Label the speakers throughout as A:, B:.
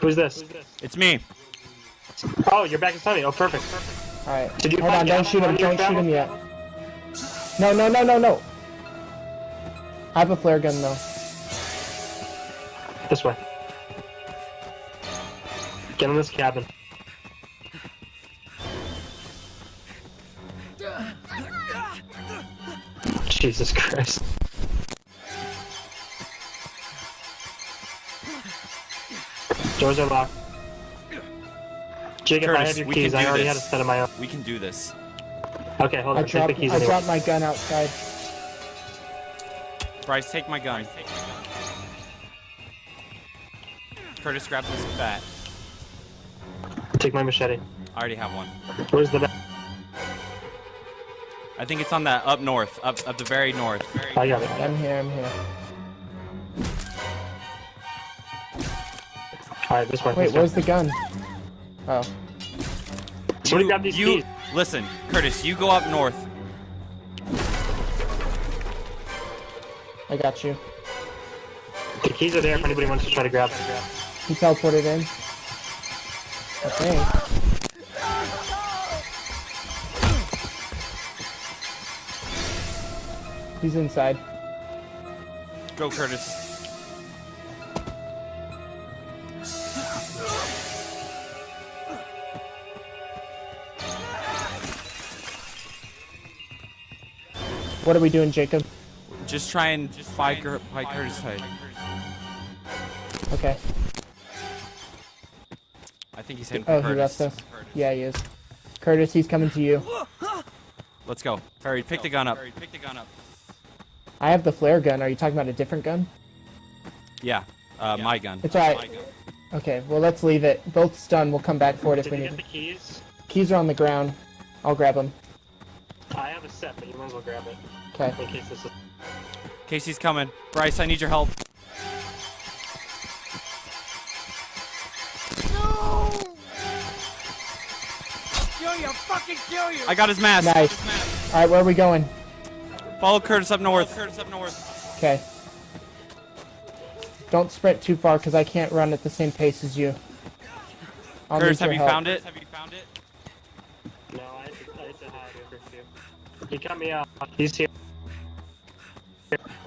A: Who's this?
B: It's me.
A: Oh, you're back in Sunny. Oh, perfect.
C: Alright.
A: Did you
C: Hold on, don't shoot him,
A: on your
C: don't shoot him yet. No, no, no, no, no. I have a flare gun though.
A: This way. Get in this cabin. Jesus Christ. Doors are locked. Jacob, I
B: Curtis,
A: have your
B: we
A: keys.
B: can
A: I
B: do
A: already
B: this.
A: had a set of my own.
B: We can do this.
A: Okay, hold
C: I
A: on. Take
C: dropped
A: the keys
C: I
A: anyway.
C: dropped my gun outside.
B: Bryce, take my gun. Curtis, grab this bat.
A: Take my machete.
B: I already have one.
A: Where's the bat?
B: I think it's on that up north, up up the very north.
A: I got it.
C: I'm here, I'm here.
A: Alright, this way.
C: Wait, where's the gun? Oh.
A: Somebody grab these
B: you
A: keys.
B: listen, Curtis. You go up north.
C: I got you.
A: The keys are there if anybody wants to try to grab them.
C: He teleported in. Okay. He's inside.
B: Go, Curtis.
C: What are we doing, Jacob?
B: Just try and buy, Cur- buy Curtis side.
C: Okay.
B: I think he's heading for
C: Oh, he
B: Curtis.
C: left us. Yeah, he is. Curtis, he's coming to you.
B: Let's go. Hurry, pick the gun up. Hurry, Pick the gun up.
C: I have the flare gun. Are you talking about a different gun?
B: Yeah, uh, my gun.
C: It's alright. Okay, well, let's leave it. Both stun. We'll come back for it if
A: Did
C: we
A: you
C: need
A: get the keys?
C: Keys are on the ground. I'll grab them.
A: I have a set, but you might as well grab it.
C: Okay.
A: In case this is...
B: Casey's coming. Bryce, I need your help. No! Kill you! Fucking kill you! I got his mask.
C: Nice. Alright, where are we going?
B: Follow Curtis up north. Curtis up north.
C: Okay. Don't sprint too far because I can't run at the same pace as you. I'll
B: Curtis, have you
C: help.
B: found it? Have you found it?
A: No, I had to, I had to hide over a few. He cut me out. He's here.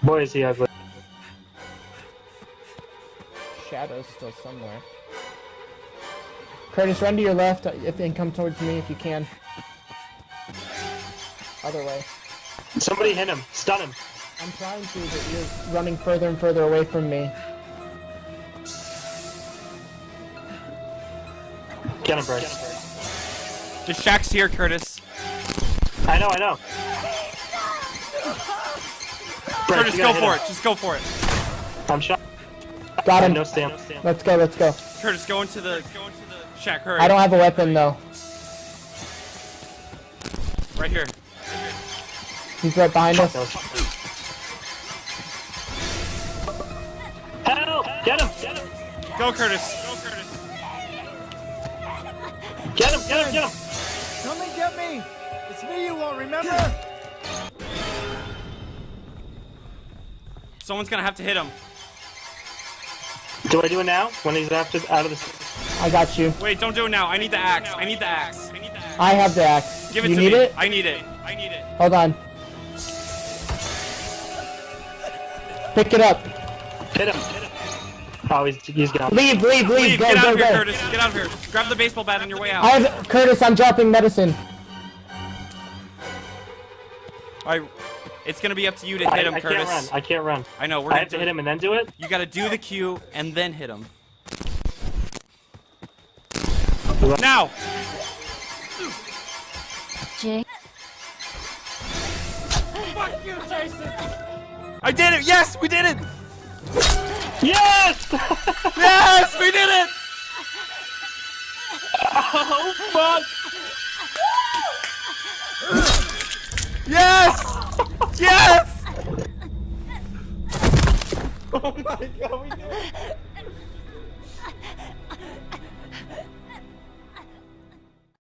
A: Boy, is he ugly.
C: Shadow's still somewhere. Curtis, run to your left uh, if and come towards me if you can. Other way.
A: Somebody hit him. Stun him.
C: I'm trying to, but you're running further and further away from me.
A: Get him, Bryce.
B: Just Shaq's here, Curtis.
A: I know, I know. Bryce,
B: Curtis, go for
A: him.
B: it. Just go for it.
A: I'm shot.
C: Got him.
A: No stamp.
C: Let's go, let's go.
B: Curtis, go into the go into the shack. Hurry.
C: I don't have a weapon though.
B: Right here.
C: He's right behind us.
A: Help! Get him! Get him!
B: Go, Curtis. Go, Curtis.
A: Get him! Get him! Get him!
D: Come and get me! It's me you won't remember!
B: Someone's gonna have to hit him.
A: Do I do it now? When he's after out of the.
C: I got you.
B: Wait, don't do it now. I need the axe. I need the axe. I need the axe.
C: I have the axe.
B: Give it
C: you
B: to
C: need
B: me.
C: it?
B: I need it. I need it.
C: Hold on. Pick it up.
A: Hit him! Hit him! Oh, he's, he's gone.
C: Leave, leave, leave.
B: Leave.
C: Go,
B: Get out
C: go,
B: of here,
C: go.
B: Curtis. Get out of here. Grab the baseball bat on your way out.
C: I have Curtis. I'm dropping medicine.
B: All right. It's gonna be up to you to
A: I,
B: hit him,
A: I
B: Curtis.
A: can't run. I can't run.
B: I know. We're
A: I
B: gonna
A: have to hit him and then do it?
B: You gotta do the cue and then hit him. Now.
E: Jake.
D: Fuck you, Jason!
B: I did it. Yes, we did it.
A: Yes!
B: Yes, we did it.
A: oh, fuck!
B: Yes. Yes.
A: Oh my god, we did it!